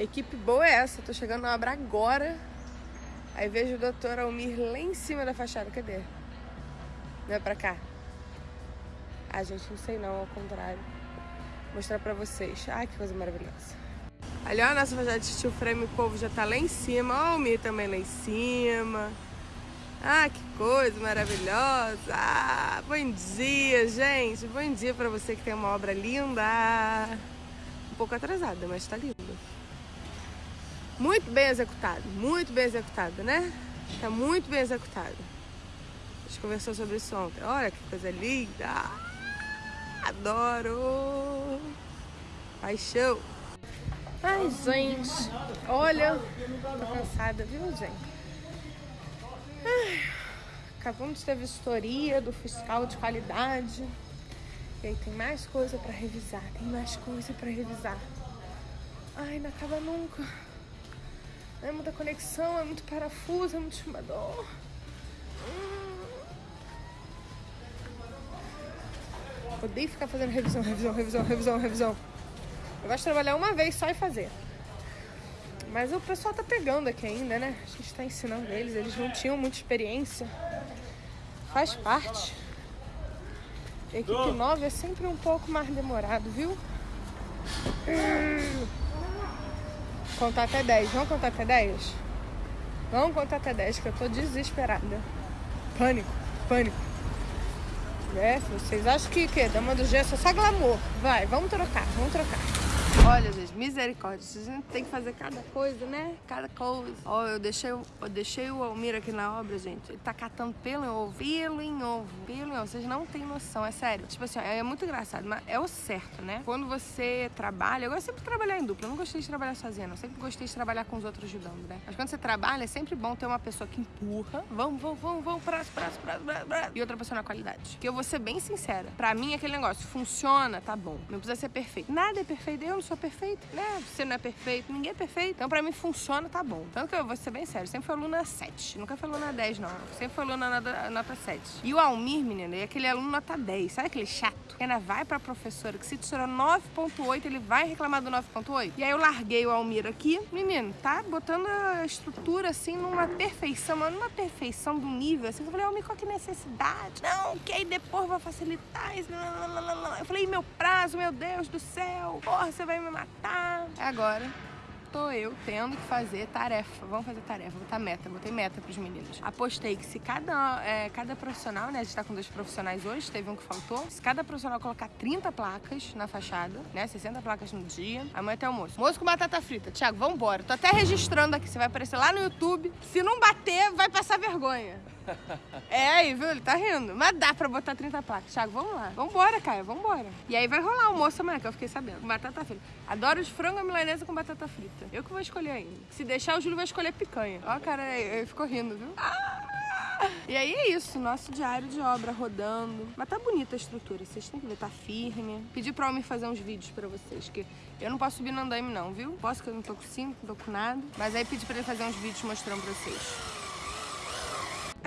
Equipe boa é essa, tô chegando na obra agora. Aí vejo o doutor Almir lá em cima da fachada. Cadê? Não é pra cá? Ah, gente, não sei não, ao contrário. Vou mostrar pra vocês. Ai, que coisa maravilhosa. Ali, ó, a nossa fachada de steel frame, povo já tá lá em cima. Ó, o Almir também lá em cima. Ah, que coisa maravilhosa! Ah, bom dia, gente! Bom dia pra você que tem uma obra linda! Um pouco atrasada, mas tá linda. Muito bem executado, muito bem executado, né? Tá muito bem executado. A gente conversou sobre isso ontem. Olha que coisa linda! Adoro! Paixão! Ai, gente, olha, tô cansada, viu, gente? Ai, acabamos de ter vistoria do fiscal de qualidade. E aí tem mais coisa pra revisar, tem mais coisa pra revisar. Ai, não acaba nunca. É muita conexão, é muito parafuso, é muito chumbador. Hum. Odeio ficar fazendo revisão, revisão, revisão, revisão, revisão. Eu gosto de trabalhar uma vez só e fazer. Mas o pessoal tá pegando aqui ainda, né? A gente tá ensinando eles, eles não tinham muita experiência. Faz parte. Equipe nova é sempre um pouco mais demorado, viu? Hum. Contar até 10. Vamos contar até 10? Vamos contar até 10, que eu tô desesperada. Pânico, pânico. É, vocês acham que o quê? Dama do gesso é só glamour. Vai, vamos trocar, vamos trocar. Olha, gente, misericórdia. A gente tem que fazer cada coisa, né? Cada coisa. Ó, eu deixei, eu deixei o Almir aqui na obra, gente. Ele tá catando pelo em ovo, pelo em ovo, pelo em ovo. Vocês não têm noção, é sério. Tipo assim, é muito engraçado, mas é o certo, né? Quando você trabalha, eu gosto sempre de trabalhar em dupla. Eu não gostei de trabalhar sozinha, não. Eu sempre gostei de trabalhar com os outros ajudando, né? Mas quando você trabalha, é sempre bom ter uma pessoa que empurra. Vamos, vamos, vamos, vamos, prazo, prazo, prazo, prazo, prazo. E outra pessoa na qualidade. Que eu vou ser bem sincera. Pra mim, aquele negócio funciona, tá bom. Não precisa ser perfeito. Nada é perfeito. Eu não sou perfeito, né? Você não é perfeito, ninguém é perfeito. Então pra mim funciona, tá bom. Tanto que eu vou ser bem sério, sempre fui aluna 7. Nunca fui aluna 10, não. Sempre fui aluna nota, nota 7. E o Almir, menina, é aquele aluno nota 10. Sabe aquele chato? Ainda vai pra professora, que se tirou 9.8, ele vai reclamar do 9.8. E aí eu larguei o Almir aqui. Menino, tá botando a estrutura assim numa perfeição, mas numa perfeição do nível assim. Eu falei, Almir, qual que é necessidade? Não, que aí depois vai facilitar isso. Eu falei, meu prazo, meu Deus do céu. Porra, você vai me matar. Agora tô eu tendo que fazer tarefa. Vamos fazer tarefa, botar meta. Botei meta pros meninos. Apostei que se cada, é, cada profissional, né? A gente tá com dois profissionais hoje, teve um que faltou. Se cada profissional colocar 30 placas na fachada, né? 60 placas no dia, amanhã até almoço. Moço com batata frita. Tiago, vambora. Tô até registrando aqui. Você vai aparecer lá no YouTube. Se não bater, vai passar vergonha. É aí, viu? Ele tá rindo. Mas dá pra botar 30 placas. Thiago, vamos lá. Vambora, Caio, vambora. E aí vai rolar o almoço amanhã, que eu fiquei sabendo. Batata frita. Adoro os frango milanesa com batata frita. Eu que vou escolher ainda. Se deixar, o Júlio vai escolher picanha. Ó, cara, ele ficou rindo, viu? Ah! E aí é isso, nosso diário de obra rodando. Mas tá bonita a estrutura, vocês têm que ver, tá firme. Pedi pra Almir fazer uns vídeos pra vocês, que eu não posso subir no andaime não, viu? Posso que eu não tô com cinto, não tô com nada. Mas aí pedi pra ele fazer uns vídeos mostrando pra vocês.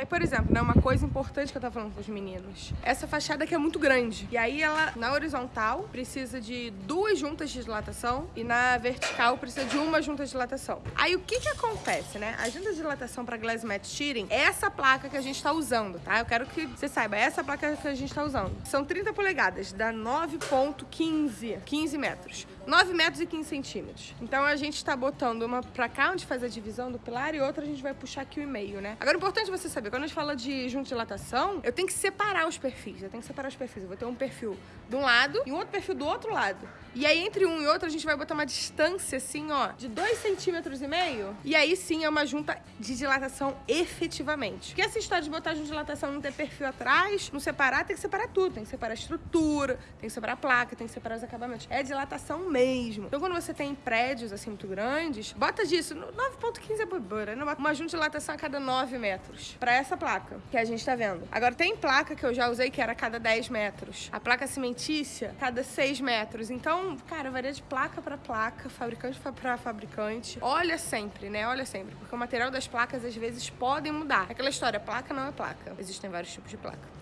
Aí, por exemplo, né, uma coisa importante que eu tava falando com os meninos. Essa fachada aqui é muito grande. E aí ela, na horizontal, precisa de duas juntas de dilatação e na vertical precisa de uma junta de dilatação. Aí o que que acontece, né? A junta de dilatação pra glass mat shearing é essa placa que a gente tá usando, tá? Eu quero que você saiba, é essa placa que a gente tá usando. São 30 polegadas, dá 9.15, 15 metros. 9 metros e 15 centímetros. Então a gente tá botando uma pra cá, onde faz a divisão do pilar, e outra a gente vai puxar aqui o meio, né? Agora, é importante você saber, quando a gente fala de junta de dilatação, eu tenho que separar os perfis. Eu tenho que separar os perfis. Eu vou ter um perfil de um lado e um outro perfil do outro lado. E aí, entre um e outro, a gente vai botar uma distância, assim, ó, de 2 centímetros e meio. E aí, sim, é uma junta de dilatação efetivamente. Porque essa história de botar junta de dilatação não ter perfil atrás, não separar, tem que separar tudo. Tem que separar a estrutura, tem que separar a placa, tem que separar os acabamentos. É dilatação mesmo. Então, quando você tem prédios, assim, muito grandes, bota disso. 9.15 é bobeira, né? Uma dilatação a cada 9 metros. Pra essa placa que a gente tá vendo. Agora, tem placa que eu já usei que era a cada 10 metros. A placa cimentícia, cada 6 metros. Então, cara, varia de placa pra placa, fabricante pra fabricante. Olha sempre, né? Olha sempre. Porque o material das placas, às vezes, podem mudar. Aquela história, placa não é placa. Existem vários tipos de placa.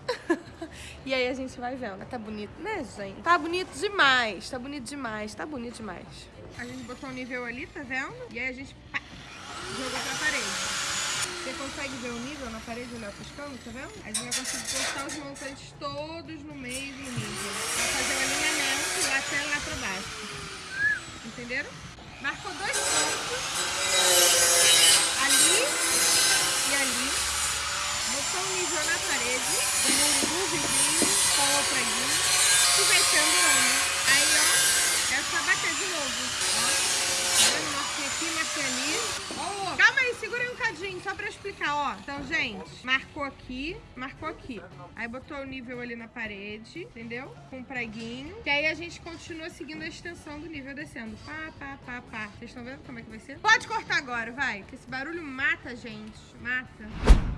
E aí a gente vai vendo. Tá bonito, né, gente? Tá bonito demais. Tá bonito demais. Tá bonito demais. A gente botou o nível ali, tá vendo? E aí a gente pá, jogou pra parede. Você consegue ver o nível na parede, olha, piscando, tá vendo? A gente vai conseguir postar os montantes todos no meio do nível. Pra fazer o alinhamento lá até lá pra baixo. Entenderam? Marcou dois pontos. Ali e ali. Botou o nível na parede. O muro do vizinho com o preguinho. E vai ser andando. Aí, ó, é só bater de novo. Ó, tá vendo? Marquei aqui, marquei ali. Ó, calma aí, segura aí um cadinho, só pra explicar, ó. Então, gente, marcou aqui, marcou aqui. Aí botou o nível ali na parede, entendeu? Com um preguinho. Que aí a gente continua seguindo a extensão do nível descendo. Pá, pá, pá, pá. Vocês estão vendo como é que vai ser? Pode cortar agora, vai. Que esse barulho mata gente. Mata.